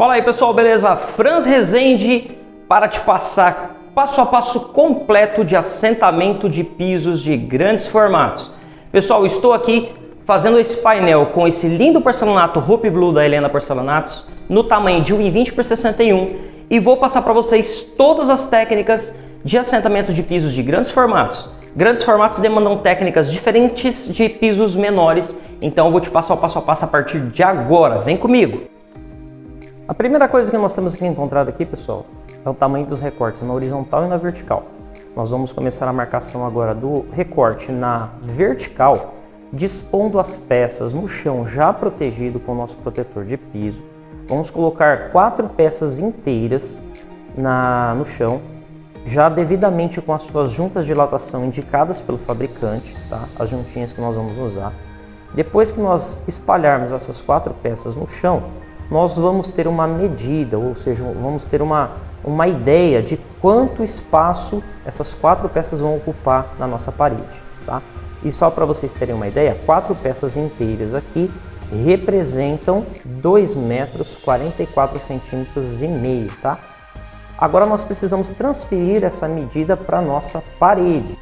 Fala aí pessoal, beleza? Franz Rezende para te passar passo a passo completo de assentamento de pisos de grandes formatos. Pessoal, estou aqui fazendo esse painel com esse lindo porcelanato Hope Blue da Helena Porcelanatos no tamanho de 1,20 por 61 e vou passar para vocês todas as técnicas de assentamento de pisos de grandes formatos. Grandes formatos demandam técnicas diferentes de pisos menores, então eu vou te passar o passo a passo a partir de agora. Vem comigo! A primeira coisa que nós temos que encontrar aqui, pessoal, é o tamanho dos recortes na horizontal e na vertical. Nós vamos começar a marcação agora do recorte na vertical, dispondo as peças no chão já protegido com o nosso protetor de piso. Vamos colocar quatro peças inteiras na, no chão já devidamente com as suas juntas de dilatação indicadas pelo fabricante, tá? as juntinhas que nós vamos usar. Depois que nós espalharmos essas quatro peças no chão, nós vamos ter uma medida, ou seja, vamos ter uma, uma ideia de quanto espaço essas quatro peças vão ocupar na nossa parede. Tá? E só para vocês terem uma ideia, quatro peças inteiras aqui representam 2 metros 44 centímetros e meio, tá? Agora nós precisamos transferir essa medida para a nossa parede.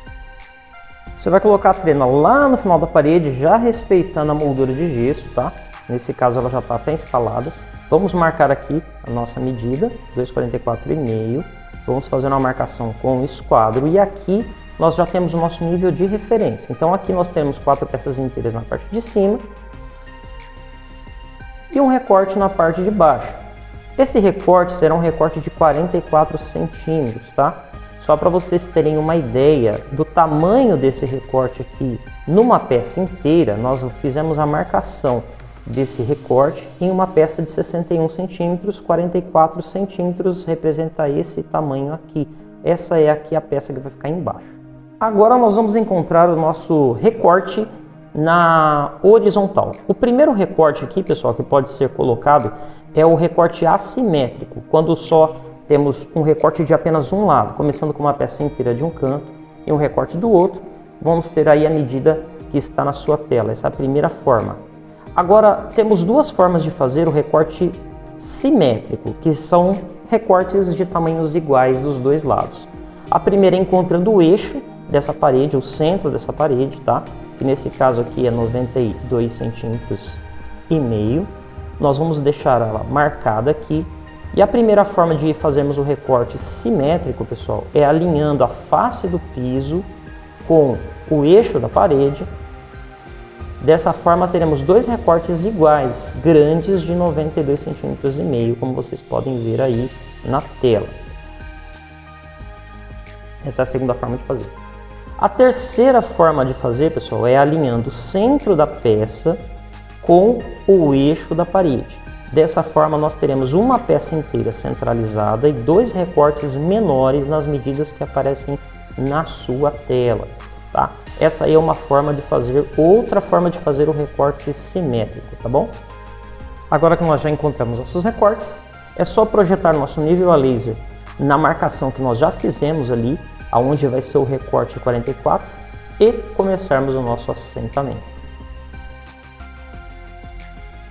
Você vai colocar a trena lá no final da parede, já respeitando a moldura de gesso, tá? Nesse caso ela já está até instalada. Vamos marcar aqui a nossa medida, 2,44,5. Vamos fazer uma marcação com esquadro e aqui nós já temos o nosso nível de referência. Então aqui nós temos quatro peças inteiras na parte de cima e um recorte na parte de baixo. Esse recorte será um recorte de 44 centímetros, tá? Só para vocês terem uma ideia do tamanho desse recorte aqui, numa peça inteira, nós fizemos a marcação desse recorte em uma peça de 61 centímetros, 44 centímetros representa esse tamanho aqui. Essa é aqui a peça que vai ficar embaixo. Agora nós vamos encontrar o nosso recorte na horizontal. O primeiro recorte aqui, pessoal, que pode ser colocado é o recorte assimétrico, quando só temos um recorte de apenas um lado, começando com uma peça inteira de um canto e um recorte do outro, vamos ter aí a medida que está na sua tela, essa é a primeira forma. Agora, temos duas formas de fazer o recorte simétrico, que são recortes de tamanhos iguais dos dois lados. A primeira é encontrando o eixo dessa parede, o centro dessa parede, tá? Que nesse caso aqui é 92 centímetros e meio nós vamos deixar ela marcada aqui. E a primeira forma de fazermos o recorte simétrico, pessoal, é alinhando a face do piso com o eixo da parede. Dessa forma teremos dois recortes iguais, grandes de 92 centímetros e meio, como vocês podem ver aí na tela. Essa é a segunda forma de fazer. A terceira forma de fazer, pessoal, é alinhando o centro da peça com o eixo da parede. Dessa forma, nós teremos uma peça inteira centralizada e dois recortes menores nas medidas que aparecem na sua tela. Tá? Essa aí é uma forma de fazer, outra forma de fazer o recorte simétrico, tá bom? Agora que nós já encontramos nossos recortes, é só projetar nosso nível a laser na marcação que nós já fizemos ali, aonde vai ser o recorte 44, e começarmos o nosso assentamento.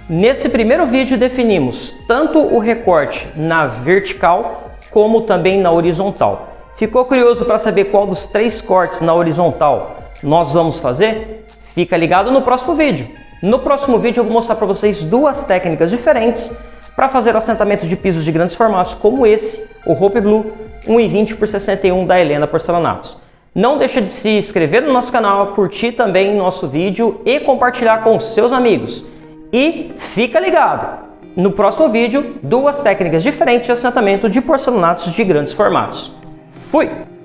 Nesse primeiro vídeo definimos tanto o recorte na vertical como também na horizontal. Ficou curioso para saber qual dos três cortes na horizontal nós vamos fazer? Fica ligado no próximo vídeo. No próximo vídeo eu vou mostrar para vocês duas técnicas diferentes para fazer o assentamento de pisos de grandes formatos como esse, o Hope Blue 1,20 por 61 da Helena Porcelanatos. Não deixe de se inscrever no nosso canal, curtir também nosso vídeo e compartilhar com seus amigos. E fica ligado! No próximo vídeo, duas técnicas diferentes de assentamento de porcelanatos de grandes formatos. Fui!